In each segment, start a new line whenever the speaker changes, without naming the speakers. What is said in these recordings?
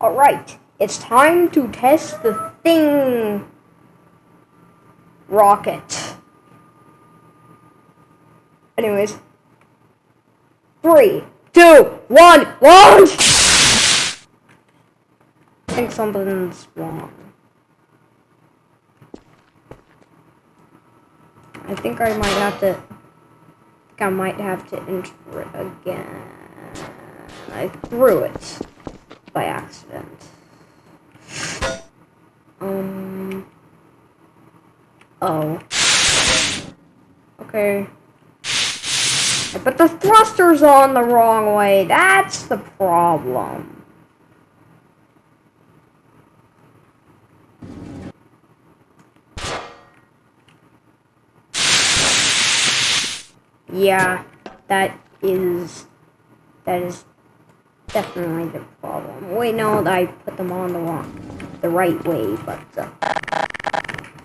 Alright, it's time to test the thing rocket. Anyways, three, two, one, launch! I think something's wrong. I think I might have to. I I might have to enter it again. I threw it by accident. Um. Oh. Okay. But the thruster's on the wrong way. That's the problem. Yeah, that is that is definitely the. Wait, no, I put them on the wrong, the right way, but uh,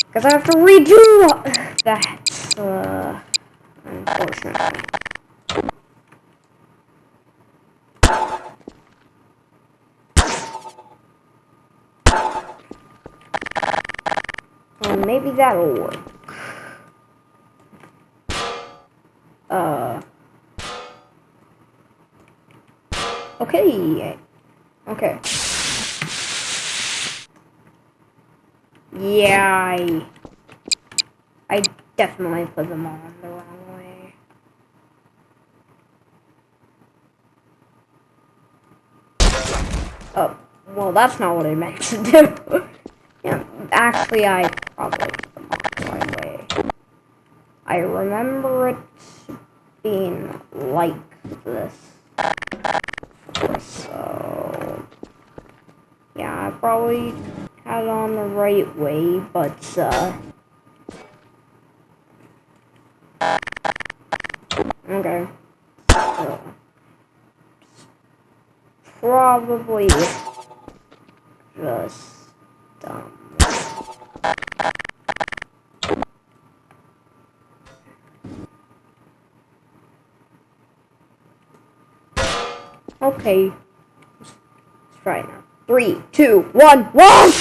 because I have to redo that. Uh, unfortunately. Well, maybe that'll work. Uh. Okay. Okay. Yeah, I, I definitely put them on the wrong way. Oh, well, that's not what I meant to do. yeah, actually, I probably put them on the wrong way. I remember it being like this. Yeah, I probably had on the right way, but, uh, okay. So, probably just dumb. Okay. Let's try now. Three, two, one, one!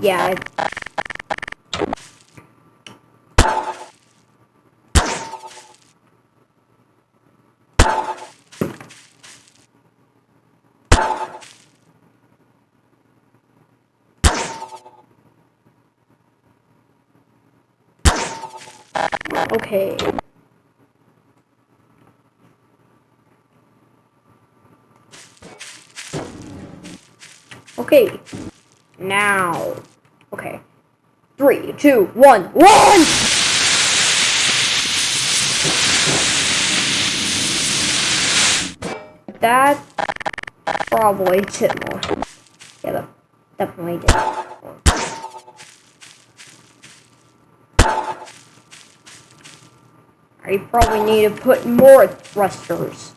Yeah, Okay. Okay. Now. Okay. Three, two, one, one! That probably did more. Yeah, that definitely did. I probably need to put more thrusters.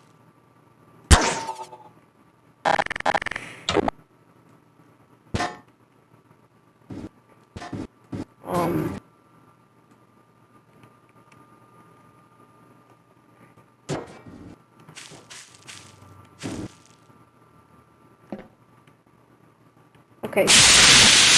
Um. Okay.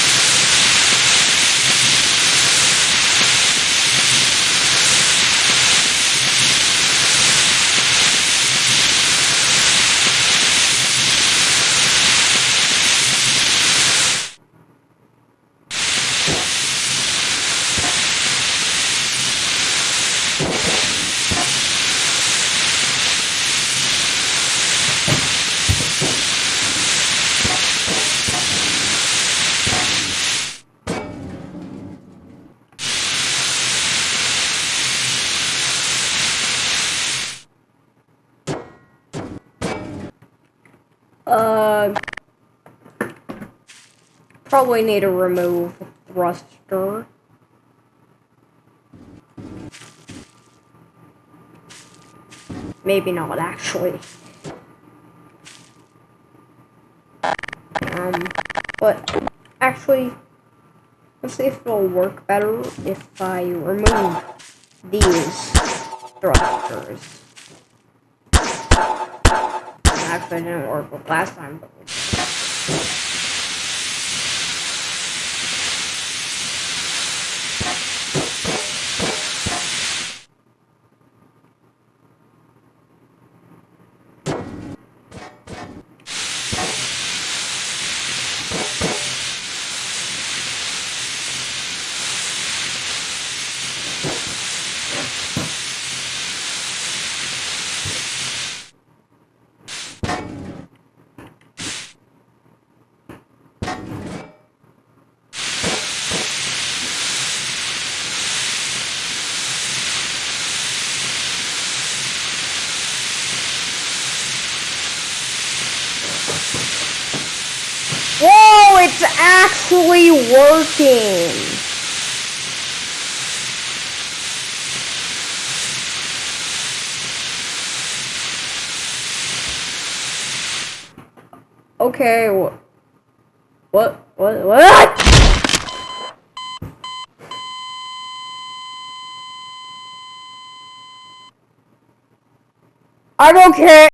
Uh, probably need to remove thruster. Maybe not, actually. Um, But actually, let's see if it'll work better if I remove these thrusters. Work with last time, but Whoa, it's actually working. Okay, what? What? What? What? I don't care.